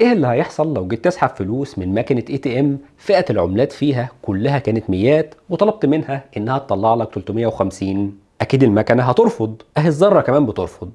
إيه اللي هيحصل لو جيت تسحب فلوس من ماكينه ATM فئة العملات فيها كلها كانت ميات وطلبت منها إنها تطلع لك 350 أكيد المكنة هترفض. أهي الذرة كمان بترفض.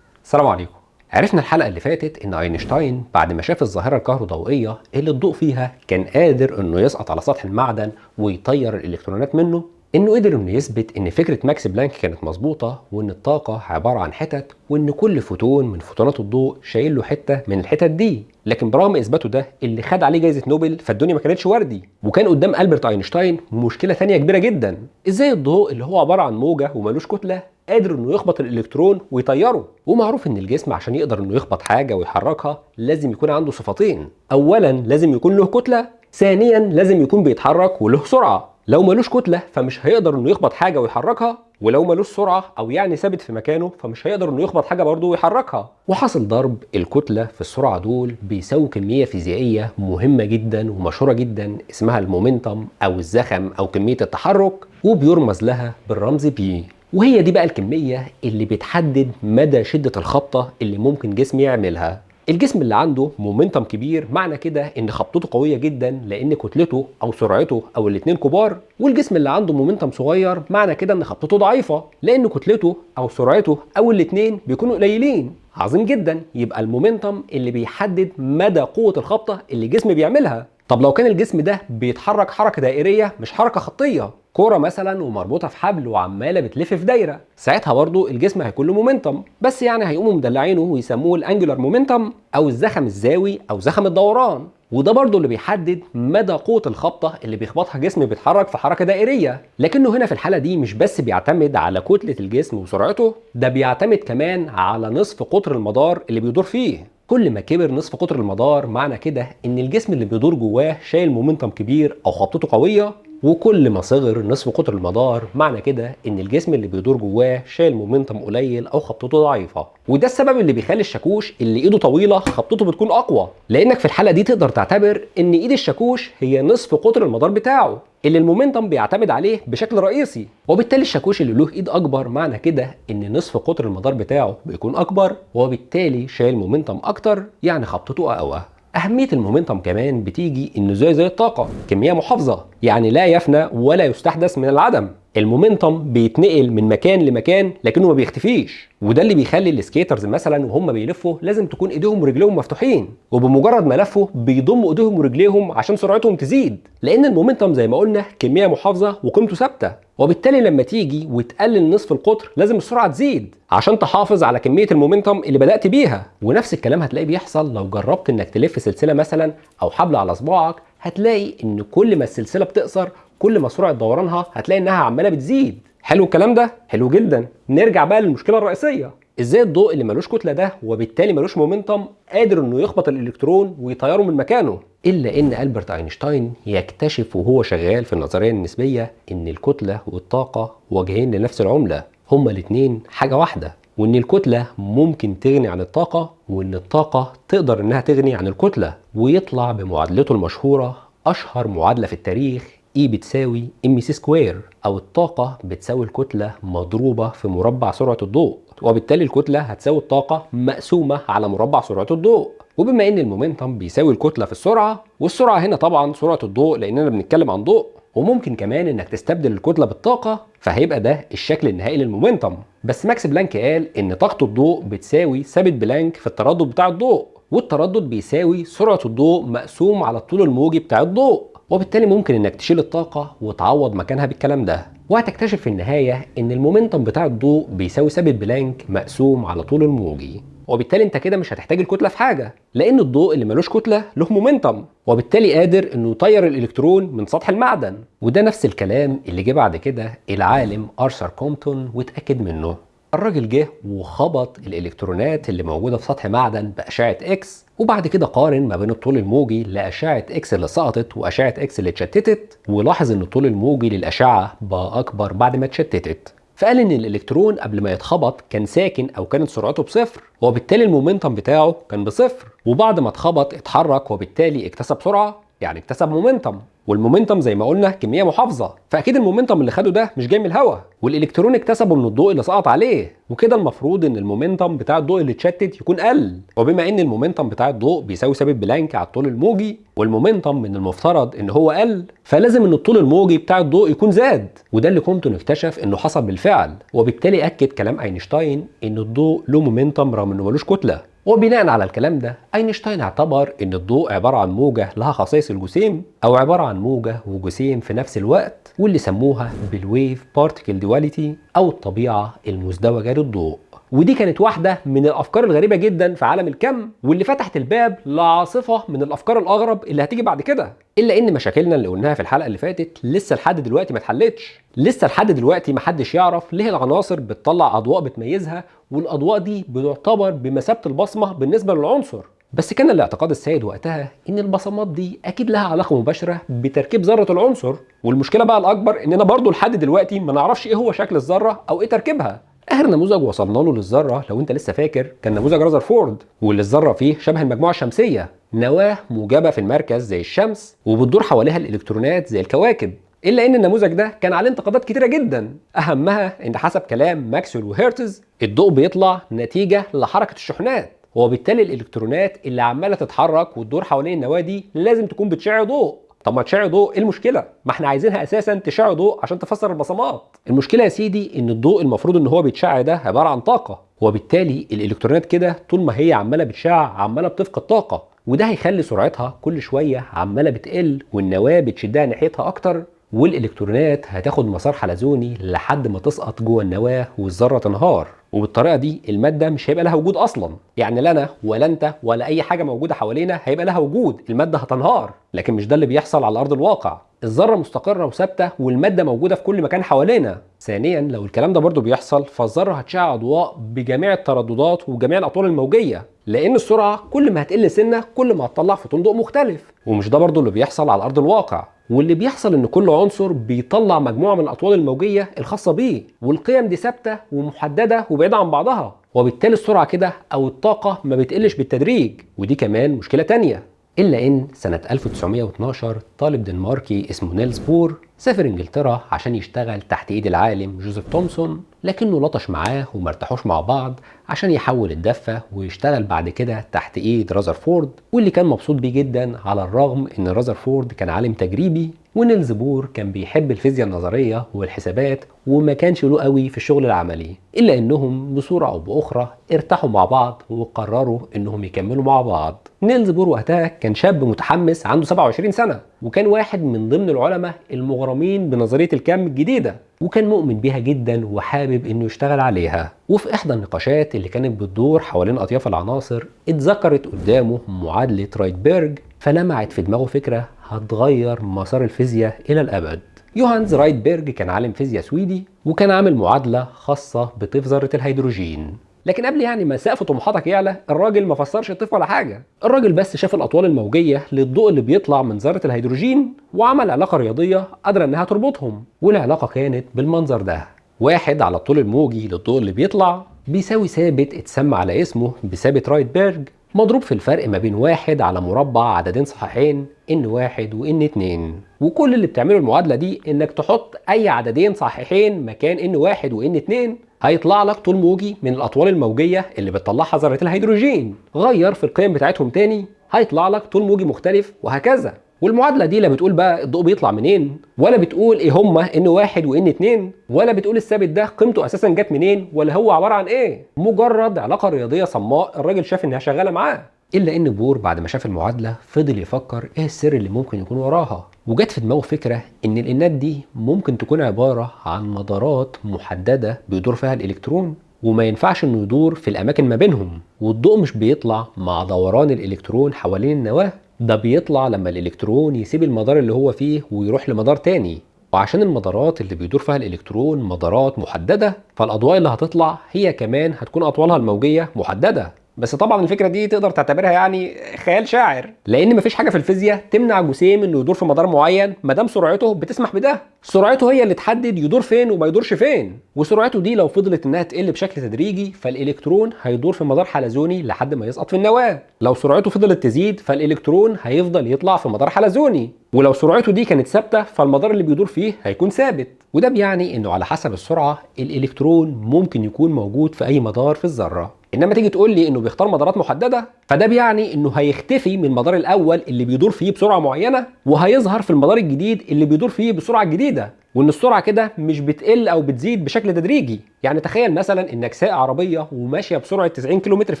السلام عليكم. عرفنا الحلقة اللي فاتت إن أينشتاين بعد ما شاف الظاهرة الكهروضوئية اللي الضوء فيها كان قادر إنه يسقط على سطح المعدن ويطير الإلكترونات منه إنه قدر إنه يثبت إن فكرة ماكس بلانك كانت مظبوطة وإن الطاقة عبارة عن حتت وإن كل فوتون من فوتونات الضوء شايل له حتة من الحتت دي. لكن برغم إثباته ده اللي خد عليه جائزة نوبل فالدنيا ما كانتش وردية. وكان قدام ألبرت أينشتاين مشكلة ثانية كبيرة جدا. إزاي الضوء اللي هو عبارة عن موجة وملوش كتلة قادر إنه يخبط الإلكترون ويطيره. ومعروف إن الجسم عشان يقدر إنه يخبط حاجة ويحركها لازم يكون عنده صفتين اولا لازم يكون له كتلة. ثانيا لازم يكون بيتحرك وله سرعة. لو ملوش كتلة فمش هيقدر إنه يخبط حاجة ويحركها. ولو ملوش سرعة أو يعني ثابت في مكانه فمش هيقدر إنه يخبط حاجة برضه ويحركها. وحاصل ضرب الكتلة في السرعة دول بيساوي كمية فيزيائية مهمة جدا ومشهورة جدا اسمها المومنتم أو الزخم أو كمية التحرك. وبيرمز لها بالرمز بي وهي دي بقى الكمية اللي بتحدد مدى شدة الخبطة اللي ممكن جسم يعملها. الجسم اللي عنده مومنتم كبير معنى كده إن خبطته قوية جدا لأن كتلته أو سرعته أو الاثنين كبار والجسم اللي عنده مومنتم صغير معنى كده إن خبطته ضعيفة لأن كتلته أو سرعته أو الاثنين بيكونوا قليلين. عظيم جدا. يبقى المومنتم اللي بيحدد مدى قوة الخبطة اللي الجسم بيعملها. طب لو كان الجسم ده بيتحرك حركة دائرية مش حركة خطية كوره مثلا ومربوطة في حبل وعمالة بتلف في دايرة ساعتها برضو الجسم هيكون له momentum بس يعني هيقوموا مدلعينه ويسموه ال angular momentum أو الزخم الزاوي أو زخم الدوران. وده برضو اللي بيحدد مدى قوة الخبطة اللي بيخبطها جسم بيتحرك في حركة دائرية. لكنه هنا في الحالة دي مش بس بيعتمد على كتلة الجسم وسرعته ده بيعتمد كمان على نصف قطر المدار اللي بيدور فيه. كل ما كبر نصف قطر المدار معنى كده إن الجسم اللي بيدور جواه شايل momentum كبير أو خبطته قوية وكل ما صغر نصف قطر المدار معنى كده إن الجسم اللي بيدور جواه شايل momentum قليل أو خبطته ضعيفة. وده السبب اللي بيخلي الشاكوش اللي إيده طويلة خبطته بتكون أقوى. لأنك في الحالة دي تقدر تعتبر إن إيد الشاكوش هي نصف قطر المدار بتاعه اللي ال momentum بيعتمد عليه بشكل رئيسي. وبالتالي الشاكوش اللي له إيد أكبر معنى كده إن نصف قطر المدار بتاعه بيكون أكبر وبالتالي شايل momentum أكتر يعني خبطته أقوى. أهمية ال momentum كمان بتيجي إنه زي زي الطاقة كمية محافظة يعني لا يفنى ولا يستحدث من العدم. ال momentum بيتنقل من مكان لمكان لكنه ما بيختفيش. وده اللي بيخلي ال skaters مثلا وهم بيلفوا لازم تكون إيديهم ورجليهم مفتوحين. وبمجرد ما لفوا بيضموا إيديهم ورجليهم عشان سرعتهم تزيد. لأن المومنتم زي ما قلنا كمية محافظة وقيمته ثابتة. وبالتالي لما تيجي وتقلل نصف القطر لازم السرعة تزيد عشان تحافظ على كمية المومنتم اللي بدأت بيها. ونفس الكلام هتلاقيه بيحصل لو جربت إنك تلف سلسلة مثلا أو حبل على صباعك. هتلاقي إن كل ما السلسلة بتقصر كل ما سرعة دورانها هتلاقي إنها عمالة بتزيد. حلو الكلام ده؟ حلو جدا. نرجع بقى للمشكلة الرئيسية. إزاي الضوء اللي ملوش كتلة ده وبالتالي ملوش مومنتم قادر إنه يخبط الإلكترون ويطيره من مكانه؟ إلا إن ألبرت أينشتاين يكتشف وهو شغال في النظرية النسبية إن الكتلة والطاقة وجهين لنفس العملة. هما الاثنين حاجة واحدة وإن الكتلة ممكن تغني عن الطاقة وإن الطاقة تقدر إنها تغني عن الكتلة ويطلع بمعادلته المشهورة أشهر معادلة في التاريخ E بتساوي c square أو الطاقة بتساوي الكتلة مضروبة في مربع سرعة الضوء. وبالتالي الكتلة هتساوي الطاقة مقسومة على مربع سرعة الضوء. وبما إن ال momentum بيساوي الكتلة في السرعة والسرعة هنا طبعا سرعة الضوء لأننا بنتكلم عن ضوء. وممكن كمان إنك تستبدل الكتلة بالطاقة فهيبقى ده الشكل النهائي لل momentum. بس ماكس بلانك قال إن طاقة الضوء بتساوي ثابت بلانك في التردد بتاع الضوء. والتردد بيساوي سرعة الضوء مقسوم على الطول الموجي بتاع الضوء. وبالتالي ممكن إنك تشيل الطاقة وتعوض مكانها بالكلام ده. وهتكتشف في النهاية إن ال momentum بتاع الضوء بيساوي ثابت بلانك مقسوم على طول الموجي. وبالتالي أنت كده مش هتحتاج الكتلة في حاجة لأن الضوء اللي ملوش كتلة له momentum. وبالتالي قادر إنه يطير الإلكترون من سطح المعدن. وده نفس الكلام اللي جه بعد كده العالم أرثر كومبتون واتأكد منه. الراجل جه وخبط الإلكترونات اللي موجودة في سطح معدن بأشعة إكس وبعد كده قارن ما بين الطول الموجي لأشعة إكس اللي سقطت وأشعة إكس اللي اتشتتت ولاحظ إن الطول الموجي للأشعة بقى أكبر بعد ما اتشتتت. فقال إن الإلكترون قبل ما يتخبط كان ساكن أو كانت سرعته بصفر وبالتالي ال momentum بتاعه كان بصفر وبعد ما اتخبط اتحرك وبالتالي اكتسب سرعة يعني اكتسب momentum وال momentum زي ما قلنا كمية محافظة. فأكيد ال momentum اللي خده ده مش جاي من الهواء والالكترون اكتسبه من الضوء اللي سقط عليه. وكده المفروض إن ال momentum بتاع الضوء اللي اتشتت يكون قل. وبما إن ال momentum بتاع الضوء بيساوي ثابت بلانك على الطول الموجي وال momentum من المفترض إن هو قل فلازم إن الطول الموجي بتاع الضوء يكون زاد. وده اللي كومبتون اكتشف إنه حصل بالفعل. وبالتالي أكد كلام أينشتاين إن الضوء له momentum رغم إنه ملوش كتلة. وبناء على الكلام ده أينشتاين اعتبر إن الضوء عبارة عن موجة لها خصائص الجسيم أو عبارة عن موجة وجسيم في نفس الوقت واللي سموها بال wave particle duality أو الطبيعة المزدوجة للضوء. ودي كانت واحدة من الأفكار الغريبة جدا في عالم الكم واللي فتحت الباب لعاصفة من الأفكار الأغرب اللي هتيجي بعد كده. إلا إن مشاكلنا اللي قلناها في الحلقة اللي فاتت لسه لحد دلوقتي ما اتحلتش. لسه لحد دلوقتي محدش يعرف ليه العناصر بتطلع أضواء بتميزها والأضواء دي بتعتبر بمثابة البصمة بالنسبة للعنصر. بس كان الاعتقاد السائد وقتها إن البصمات دي أكيد لها علاقة مباشرة بتركيب ذرة العنصر. والمشكلة بقى الأكبر إننا برضو لحد دلوقتي ما نعرفش إيه هو شكل الذرة أو إيه تركيبها. آخر نموذج وصلنا له للذرة لو أنت لسه فاكر كان نموذج رذرفورد واللي الذره فيه شبه المجموعة الشمسية. نواه موجبة في المركز زي الشمس وبتدور حواليها الإلكترونات زي الكواكب إلا إن النموذج ده كان عليه انتقادات كتيرة جدا. أهمها إن حسب كلام ماكسويل وهيرتز الضوء بيطلع نتيجة لحركة الشحنات وبالتالي الإلكترونات اللي عمالة تتحرك وتدور حوالين النواة دي لازم تكون بتشع ضوء. طب ما تشع ضوء إيه المشكلة؟ ما إحنا عايزينها أساسا تشع ضوء عشان تفسر البصمات. المشكلة يا سيدي إن الضوء المفروض إن هو بيتشع ده عبارة عن طاقة وبالتالي الإلكترونات كده طول ما هي عمالة بتشع عمالة بتفقد طاقة وده هيخلي سرعتها كل شوية عمالة بتقل والنواة بتشدها ناحيتها أكتر والإلكترونات هتاخد مسار حلزوني لحد ما تسقط جوه النواة والذرة تنهار. وبالطريقة دي المادة مش هيبقى لها وجود أصلا. يعني لا أنا ولا أنت ولا أي حاجة موجودة حوالينا هيبقى لها وجود. المادة هتنهار لكن مش ده اللي بيحصل على أرض الواقع. الذرة مستقرة وثابتة والمادة موجودة في كل مكان حوالينا. ثانيا لو الكلام ده برضو بيحصل فالذرة هتشع أضواء بجميع الترددات وجميع الأطوال الموجية. لأن السرعة كل ما هتقل سنة كل ما هتطلع فوتون ضوء مختلف. ومش ده برضو اللي بيحصل على أرض الواقع. واللي بيحصل إن كل عنصر بيطلع مجموعة من الأطوال الموجية الخاصة بيه والقيم دي ثابتة ومحددة وبعيدة عن بعضها وبالتالي السرعة كده أو الطاقة ما بتقلش بالتدريج. ودي كمان مشكلة تانية إلا إن سنة 1912 طالب دنماركي اسمه نيلز بور سافر إنجلترا عشان يشتغل تحت إيد العالم جوزيف تومسون لكنه لطش معاه وما ارتاحوش مع بعض عشان يحول الدفة ويشتغل بعد كده تحت إيد رازرفورد واللي كان مبسوط بيه جدا على الرغم إن رازرفورد كان عالم تجريبي ونيلز بور كان بيحب الفيزياء النظرية والحسابات وما كانش له قوي في الشغل العملي إلا إنهم بصورة أو بأخرى ارتاحوا مع بعض وقرروا إنهم يكملوا مع بعض. نيلز بور وقتها كان شاب متحمس عنده 27 سنة وكان واحد من ضمن العلماء المغرمين بنظرية الكم الجديدة وكان مؤمن بيها جدا وحابب إنه يشتغل عليها. وفي إحدى النقاشات اللي كانت بتدور حوالين أطياف العناصر اتذكرت قدامه معادلة رايدبرج فلمعت في دماغه فكرة هتغير مسار الفيزياء إلى الأبد. يوهانز رايدبرج كان عالم فيزياء سويدي وكان عامل معادلة خاصة بطيف ذرة الهيدروجين. لكن قبل يعني ما سقف طموحاتك يعلى الراجل ما فسرش الطيف ولا حاجة. الراجل بس شاف الأطوال الموجية للضوء اللي بيطلع من ذرة الهيدروجين وعمل علاقة رياضية قادرة إنها تربطهم. والعلاقة كانت بالمنظر ده. واحد على الطول الموجي للضوء اللي بيطلع بيساوي ثابت اتسمى على اسمه بثابت رايتبرج مضروب في الفرق ما بين واحد على مربع عددين صحيحين إن واحد وإن اتنين. وكل اللي بتعمله المعادلة دي إنك تحط أي عددين صحيحين مكان إن واحد وإن اتنين هيطلع لك طول موجي من الأطوال الموجية اللي بتطلعها ذرة الهيدروجين. غير في القيم بتاعتهم تاني هيطلع لك طول موجي مختلف وهكذا. والمعادلة دي لا بتقول بقى الضوء بيطلع منين ولا بتقول إيه هما إن واحد وإن اتنين ولا بتقول الثابت ده قيمته أساسا جت منين ولا هو عبارة عن إيه. مجرد علاقة رياضية صماء الراجل شاف إنها شغالة معاه. إلا إن بور بعد ما شاف المعادلة فضل يفكر إيه السر اللي ممكن يكون وراها. وجت في دماغه فكرة إن الإنات دي ممكن تكون عبارة عن مدارات محددة بيدور فيها الإلكترون وما ينفعش إنه يدور في الأماكن ما بينهم. والضوء مش بيطلع مع دوران الإلكترون حوالين النواه. ده بيطلع لما الإلكترون يسيب المدار اللي هو فيه ويروح لمدار تاني. وعشان المدارات اللي بيدور فيها الإلكترون مدارات محددة فالأضواء اللي هتطلع هي كمان هتكون أطوالها الموجية محددة. بس طبعا الفكرة دي تقدر تعتبرها يعني خيال شاعر لأن مفيش حاجة في الفيزياء تمنع جسيم إنه يدور في مدار معين ما دام سرعته بتسمح بده. سرعته هي اللي تحدد يدور فين وما يدورش فين. وسرعته دي لو فضلت إنها تقل بشكل تدريجي فالإلكترون هيدور في مدار حلزوني لحد ما يسقط في النواة. لو سرعته فضلت تزيد فالإلكترون هيفضل يطلع في مدار حلزوني. ولو سرعته دي كانت ثابتة فالمدار اللي بيدور فيه هيكون ثابت. وده بيعني إنه على حسب السرعة الإلكترون ممكن يكون موجود في أي مدار في الذرة. إنما تيجي تقول لي إنه بيختار مدارات محددة فده بيعني إنه هيختفي من المدار الأول اللي بيدور فيه بسرعة معينة وهيظهر في المدار الجديد اللي بيدور فيه بسرعة جديدة وإن السرعة كده مش بتقل أو بتزيد بشكل تدريجي. يعني تخيل مثلا إنك سايق عربية وماشية بسرعة 90 كم في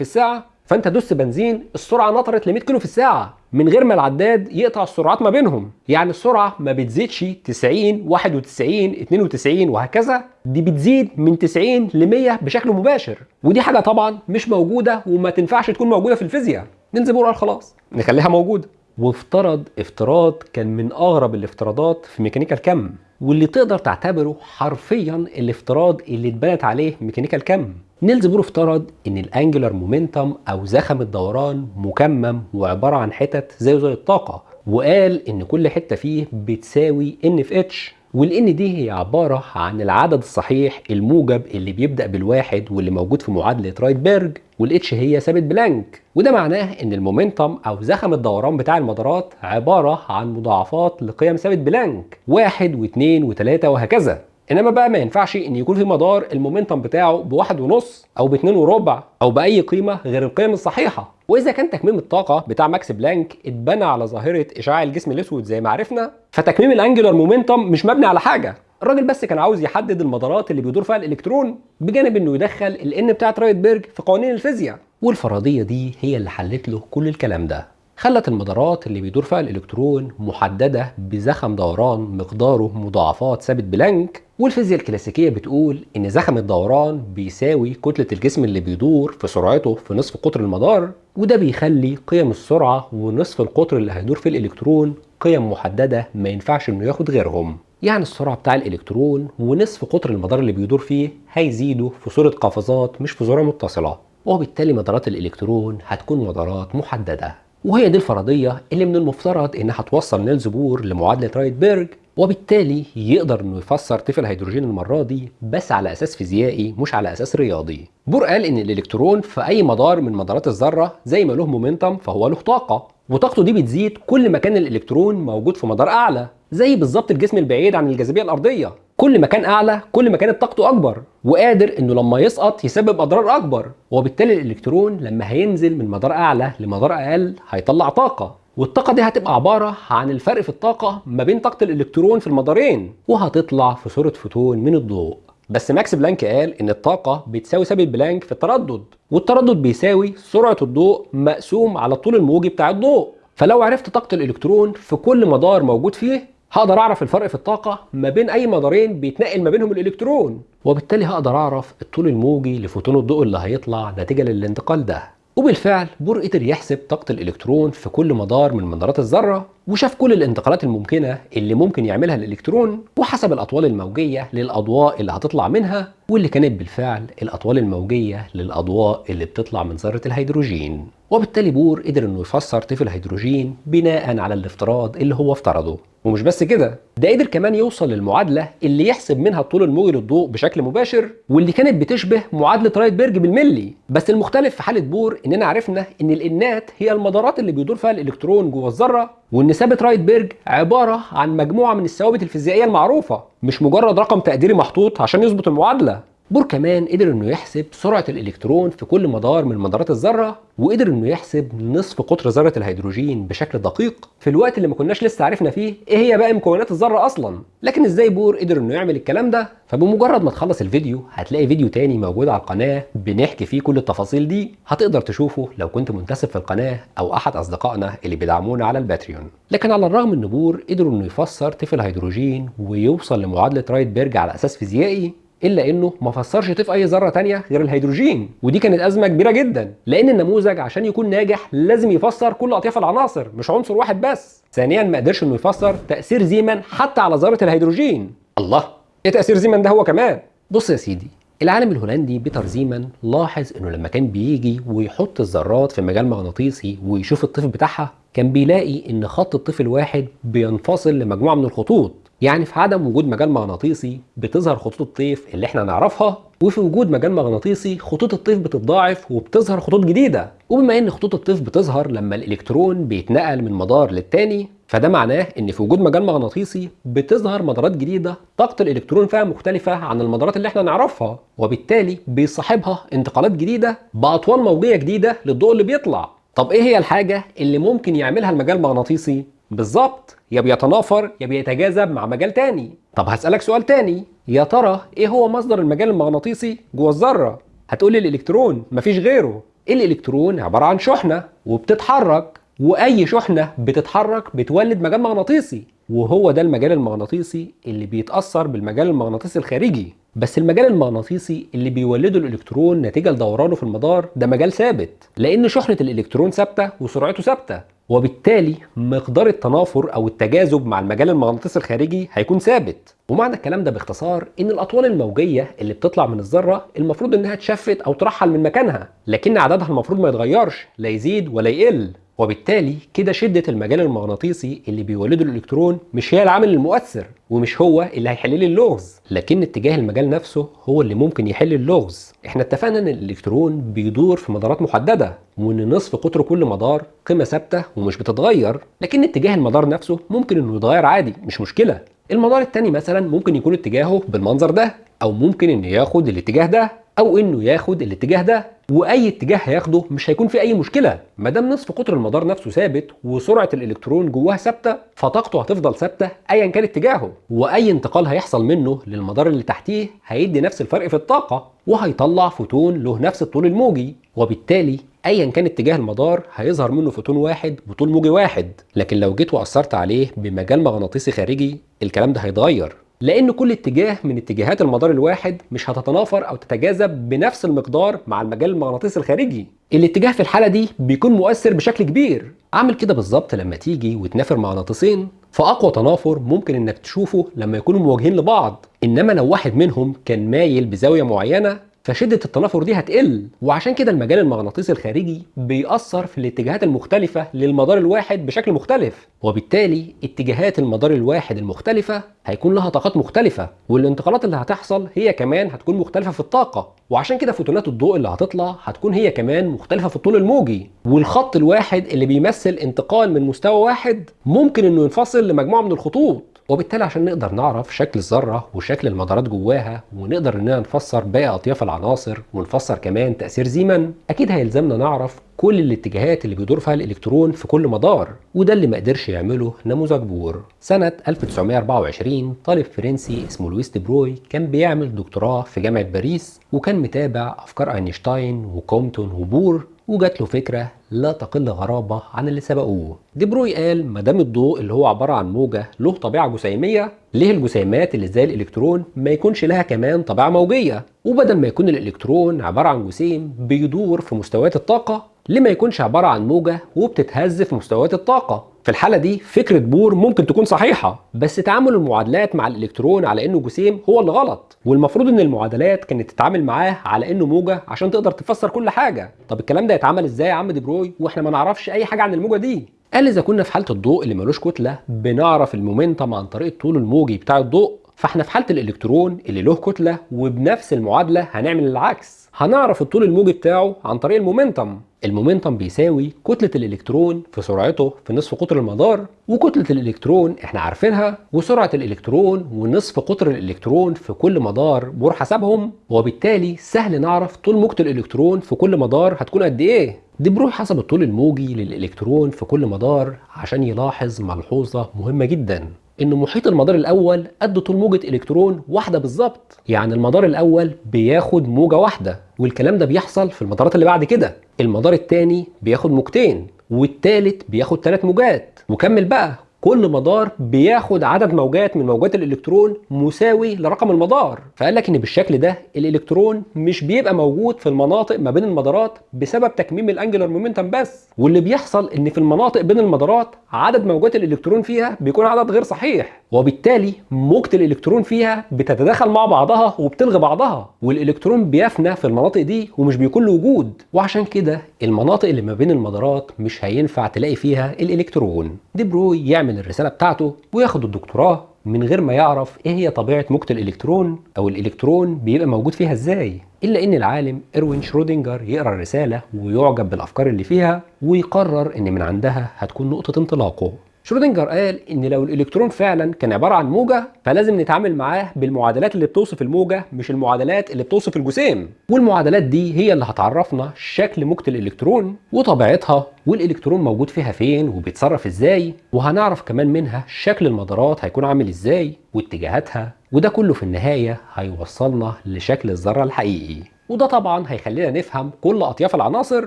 الساعة فانت دوست بنزين السرعة نطرت ل 100 كيلو في الساعة. من غير ما العداد يقطع السرعات ما بينهم. يعني السرعة ما بتزيدش 90 91 92 وهكذا. دي بتزيد من 90 ل 100 بشكل مباشر. ودي حاجة طبعا مش موجودة وما تنفعش تكون موجودة في الفيزياء. نيلز قال خلاص. نخليها موجودة. وافترض افتراض كان من أغرب الافتراضات في ميكانيكا الكم واللي تقدر تعتبره حرفيا الافتراض اللي اتبنت عليه ميكانيكا الكم. نيلز بور افترض إن ال angular momentum أو زخم الدوران مكمم وعبارة عن حتت زي زي الطاقة وقال إن كل حتة فيه بتساوي ان في اتش وال n دي هي عبارة عن العدد الصحيح الموجب اللي بيبدأ بالواحد واللي موجود في معادلة رايدبرج والاتش هي ثابت بلانك. وده معناه إن ال momentum أو زخم الدوران بتاع المدارات عبارة عن مضاعفات لقيم ثابت بلانك واحد واثنين وثلاثة وهكذا. إنما بقى ما ينفعش إن يكون في مدار ال momentum بتاعه بواحد ونص أو باتنين وربع أو بأي قيمة غير القيم الصحيحة. وإذا كان تكميم الطاقة بتاع ماكس بلانك اتبنى على ظاهرة إشعاع الجسم الأسود زي ما عرفنا فتكميم ال angular momentum مش مبني على حاجة. الراجل بس كان عاوز يحدد المدارات اللي بيدور فيها الإلكترون بجانب إنه يدخل ال n بتاعت رايدبرج في قوانين الفيزياء. والفرضية دي هي اللي حلت له كل الكلام ده. خلت المدارات اللي بيدور فيها الإلكترون محددة بزخم دوران مقداره مضاعفات ثابت بلانك والفيزياء الكلاسيكية بتقول إن زخم الدوران بيساوي كتلة الجسم اللي بيدور في سرعته في نصف قطر المدار وده بيخلي قيم السرعة ونصف القطر اللي هيدور فيه الإلكترون قيم محددة ما ينفعش إنه ياخد غيرهم. يعني السرعة بتاع الإلكترون ونصف قطر المدار اللي بيدور فيه هيزيدوا في صورة قفزات مش في ذره متصلة وبالتالي مدارات الإلكترون هتكون مدارات محددة. وهي دي الفرضية اللي من المفترض إنها توصل نيلز بور لمعادلة رايدبرج وبالتالي يقدر إنه يفسر طيف الهيدروجين المرة دي بس على أساس فيزيائي مش على أساس رياضي. بور قال إن الإلكترون في أي مدار من مدارات الذرة زي ما له momentum فهو له طاقة. وطاقته دي بتزيد كل ما كان الإلكترون موجود في مدار أعلى زي بالظبط الجسم البعيد عن الجاذبية الأرضية. كل ما كان أعلى كل ما كانت طاقته أكبر. وقادر إنه لما يسقط يسبب أضرار أكبر. وبالتالي الإلكترون لما هينزل من مدار أعلى لمدار أقل هيطلع طاقة. والطاقة دي هتبقى عبارة عن الفرق في الطاقة ما بين طاقة الإلكترون في المدارين وهتطلع في صورة فوتون من الضوء. بس ماكس بلانك قال إن الطاقة بتساوي ثابت بلانك في التردد والتردد بيساوي سرعة الضوء مقسوم على الطول الموجي بتاع الضوء. فلو عرفت طاقة الإلكترون في كل مدار موجود فيه هقدر أعرف الفرق في الطاقة ما بين أي مدارين بيتنقل ما بينهم الإلكترون وبالتالي هقدر أعرف الطول الموجي لفوتون الضوء اللي هيطلع نتيجة للانتقال ده. وبالفعل بور قدر يحسب طاقة الإلكترون في كل مدار من مدارات الذرة. وشاف كل الانتقالات الممكنة اللي ممكن يعملها الإلكترون وحسب الأطوال الموجية للأضواء اللي هتطلع منها واللي كانت بالفعل الأطوال الموجية للأضواء اللي بتطلع من ذرة الهيدروجين. وبالتالي بور قدر إنه يفسر طيف الهيدروجين بناء على الافتراض اللي هو افترضه. ومش بس كده ده قدر كمان يوصل للمعادلة اللي يحسب منها الطول الموجي للضوء بشكل مباشر واللي كانت بتشبه معادلة رايدبرج بالملي. بس المختلف في حالة بور إننا عرفنا إن ال n ات هي المدارات اللي بيدور فيها الإلكترون جوه الذرة وإن ثابت رايدبرج عبارة عن مجموعة من الثوابت الفيزيائية المعروفة مش مجرد رقم تقديري محطوط عشان يظبط المعادلة. بور كمان قدر إنه يحسب سرعة الإلكترون في كل مدار من مدارات الذرة وقدر إنه يحسب نصف قطر ذرة الهيدروجين بشكل دقيق. في الوقت اللي ما كناش لسه عرفنا فيه إيه هي بقى مكونات الذرة أصلا. لكن إزاي بور قدر إنه يعمل الكلام ده؟ فبمجرد ما تخلص الفيديو هتلاقي فيديو تاني موجود على القناة بنحكي فيه كل التفاصيل دي. هتقدر تشوفه لو كنت منتسب في القناة أو أحد أصدقائنا اللي بيدعمونا على ال Patreon. لكن على الرغم ان بور قدر إنه يفسر طيف الهيدروجين ويوصل لمعادلة رايدبرج على أساس فيزيائي إلا إنه ما فسرش طيف أي ذرة تانية غير الهيدروجين. ودي كانت أزمة كبيرة جدا لأن النموذج عشان يكون ناجح لازم يفسر كل أطياف العناصر مش عنصر واحد بس. ثانيا ما قدرش إنه يفسر تأثير زيمان حتى على ذرة الهيدروجين. الله. إيه تأثير زيمان ده هو كمان؟ بص يا سيدي العالم الهولندي بيتر زيمان لاحظ إنه لما كان بيجي ويحط الذرات في مجال مغناطيسي ويشوف الطيف بتاعها كان بيلاقي إن خط الطيف الواحد بينفصل لمجموعة من الخطوط. يعني في عدم وجود مجال مغناطيسي بتظهر خطوط الطيف اللي إحنا نعرفها وفي وجود مجال مغناطيسي خطوط الطيف بتتضاعف وبتظهر خطوط جديدة. وبما إن خطوط الطيف بتظهر لما الإلكترون بيتنقل من مدار للتاني فده معناه إن في وجود مجال مغناطيسي بتظهر مدارات جديدة طاقة الإلكترون فيها مختلفة عن المدارات اللي إحنا نعرفها وبالتالي بيصاحبها انتقالات جديدة باطوال موجية جديدة للضوء اللي بيطلع. طب إيه هي الحاجة اللي ممكن يعملها المجال المغناطيسي؟ بالظبط يا بيتنافر يا بيتجاذب مع مجال تاني. طب هسألك سؤال تاني. يا ترى إيه هو مصدر المجال المغناطيسي جوه الذرة؟ هتقولي الإلكترون مفيش غيره. الإلكترون عبارة عن شحنة وبتتحرك وأي شحنة بتتحرك بتولد مجال مغناطيسي. وهو ده المجال المغناطيسي اللي بيتأثر بالمجال المغناطيسي الخارجي. بس المجال المغناطيسي اللي بيولده الإلكترون نتيجة لدورانه في المدار ده مجال ثابت. لأن شحنة الإلكترون ثابتة وسرعته ثابتة. وبالتالي مقدار التنافر أو التجاذب مع المجال المغناطيسي الخارجي هيكون ثابت. ومعنى الكلام ده باختصار إن الأطوال الموجية اللي بتطلع من الذرة المفروض إنها تشفت أو ترحل من مكانها لكن عددها المفروض ما يتغيرش لا يزيد ولا يقل. وبالتالي كده شدة المجال المغناطيسي اللي بيولده الإلكترون مش هي العامل المؤثر ومش هو اللي هيحل لي اللغز لكن اتجاه المجال نفسه هو اللي ممكن يحل اللغز. إحنا اتفقنا إن الإلكترون بيدور في مدارات محددة وإن نصف قطر كل مدار قيمة ثابتة ومش بتتغير لكن اتجاه المدار نفسه ممكن إنه يتغير عادي مش مشكلة. المدار التاني مثلا ممكن يكون اتجاهه بالمنظر ده أو ممكن إنه ياخد الاتجاه ده أو إنه ياخد الاتجاه ده. وأي اتجاه هياخده مش هيكون في أي مشكلة. ما دام نصف قطر المدار نفسه ثابت وسرعة الإلكترون جواه ثابتة فطاقته هتفضل ثابتة ايا كان اتجاهه. وأي انتقال هيحصل منه للمدار اللي تحتيه هيدي نفس الفرق في الطاقة وهيطلع فوتون له نفس الطول الموجي. وبالتالي ايا كان اتجاه المدار هيظهر منه فوتون واحد بطول موجي واحد. لكن لو جيت وأثرت عليه بمجال مغناطيسي خارجي الكلام ده هيتغير. لأن كل اتجاه من اتجاهات المدار الواحد مش هتتنافر أو تتجاذب بنفس المقدار مع المجال المغناطيسي الخارجي. الاتجاه في الحالة دي بيكون مؤثر بشكل كبير. عامل كده بالظبط لما تيجي وتنافر مغناطيسين فأقوى تنافر ممكن إنك تشوفه لما يكونوا مواجهين لبعض. إنما لو واحد منهم كان مايل بزاوية معينة فشدة التنافر دي هتقل وعشان كده المجال المغناطيسي الخارجي بيأثر في الاتجاهات المختلفة للمدار الواحد بشكل مختلف وبالتالي اتجاهات المدار الواحد المختلفة هيكون لها طاقات مختلفة والانتقالات اللي هتحصل هي كمان هتكون مختلفة في الطاقة وعشان كده فوتونات الضوء اللي هتطلع هتكون هي كمان مختلفة في الطول الموجي والخط الواحد اللي بيمثل انتقال من مستوى واحد ممكن إنه ينفصل لمجموعة من الخطوط. وبالتالي عشان نقدر نعرف شكل الذرة وشكل المدارات جواها ونقدر إننا نفسر باقي أطياف العناصر ونفسر كمان تأثير زيمان أكيد هيلزمنا نعرف كل الاتجاهات اللي بيدور فيها الإلكترون في كل مدار وده اللي ما قدرش يعمله نموذج بور. سنة 1924 طالب فرنسي اسمه لويس دي بروي كان بيعمل دكتوراه في جامعة باريس وكان متابع أفكار أينشتاين وكومبتون وبور وجات له فكرة لا تقل غرابة عن اللي سبقوه. دي بروي قال ما دام الضوء اللي هو عبارة عن موجة له طبيعة جسيمية ليه الجسيمات اللي زي الإلكترون ما يكونش لها كمان طبيعة موجية؟ وبدل ما يكون الإلكترون عبارة عن جسيم بيدور في مستويات الطاقة ليه ما يكونش عبارة عن موجة وبتتهز في مستويات الطاقة. في الحالة دي فكرة بور ممكن تكون صحيحة بس تعامل المعادلات مع الإلكترون على إنه جسيم هو اللي غلط. والمفروض إن المعادلات كانت تتعامل معاه على إنه موجة عشان تقدر تفسر كل حاجة. طب الكلام ده يتعمل إزاي يا عم دي بروي؟ وإحنا ما نعرفش أي حاجة عن الموجة دي. قال إذا كنا في حالة الضوء اللي ملوش كتلة بنعرف المومنتم عن طريق الطول الموجي بتاع الضوء. فإحنا في حالة الإلكترون اللي له كتلة وبنفس المعادلة هنعمل العكس. هنعرف الطول الموجي بتاعه عن طريق المومنتم. المومنتم بيساوي كتلة الإلكترون في سرعته في نصف قطر المدار وكتلة الإلكترون إحنا عارفينها وسرعة الإلكترون ونصف قطر الإلكترون في كل مدار بور حسبهم وبالتالي سهل نعرف طول موجة الإلكترون في كل مدار هتكون قد إيه. دي بروي حسب الطول الموجي للإلكترون في كل مدار عشان يلاحظ ملحوظة مهمة جدا. ان محيط المدار الأول قد طول موجة إلكترون واحدة بالظبط. يعني المدار الأول بياخد موجة واحدة والكلام ده بيحصل في المدارات اللي بعد كده. المدار الثاني بياخد موجتين والثالث بياخد ثلاث موجات. وكمل بقى. كل مدار بياخد عدد موجات من موجات الإلكترون مساوي لرقم المدار. فقال لك إن بالشكل ده الإلكترون مش بيبقى موجود في المناطق ما بين المدارات بسبب تكميم الأنجلر مومنتم بس. واللي بيحصل إن في المناطق بين المدارات عدد موجات الإلكترون فيها بيكون عدد غير صحيح وبالتالي موجة الإلكترون فيها بتتداخل مع بعضها وبتلغي بعضها والإلكترون بيفنى في المناطق دي ومش بيكون له وجود. وعشان كده المناطق اللي ما بين المدارات مش هينفع تلاقي فيها الإلكترون. دي بروي يعمل الرسالة بتاعته وياخد الدكتوراه من غير ما يعرف إيه هي طبيعة موجة الإلكترون أو الإلكترون بيبقى موجود فيها إزاي. إلا إن العالم اروين شرودنجر يقرأ الرسالة ويعجب بالأفكار اللي فيها ويقرر إن من عندها هتكون نقطة انطلاقه. شرودنجر قال إن لو الإلكترون فعلا كان عبارة عن موجة فلازم نتعامل معاه بالمعادلات اللي بتوصف الموجة مش المعادلات اللي بتوصف الجسيم. والمعادلات دي هي اللي هتعرفنا شكل موجة الإلكترون وطبيعتها والإلكترون موجود فيها فين وبيتصرف إزاي وهنعرف كمان منها شكل المدارات هيكون عامل إزاي واتجاهاتها وده كله في النهاية هيوصلنا لشكل الذرة الحقيقي. وده طبعا هيخلينا نفهم كل أطياف العناصر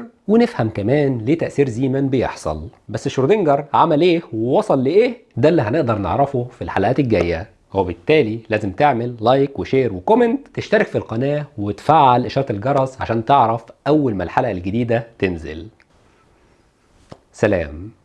ونفهم كمان ليه تأثير زيمان بيحصل. بس شرودنجر عمل إيه ووصل لإيه؟ ده اللي هنقدر نعرفه في الحلقات الجاية. وبالتالي لازم تعمل like و share و comment تشترك في القناة وتفعل إشارة الجرس عشان تعرف أول ما الحلقة الجديدة تنزل. سلام.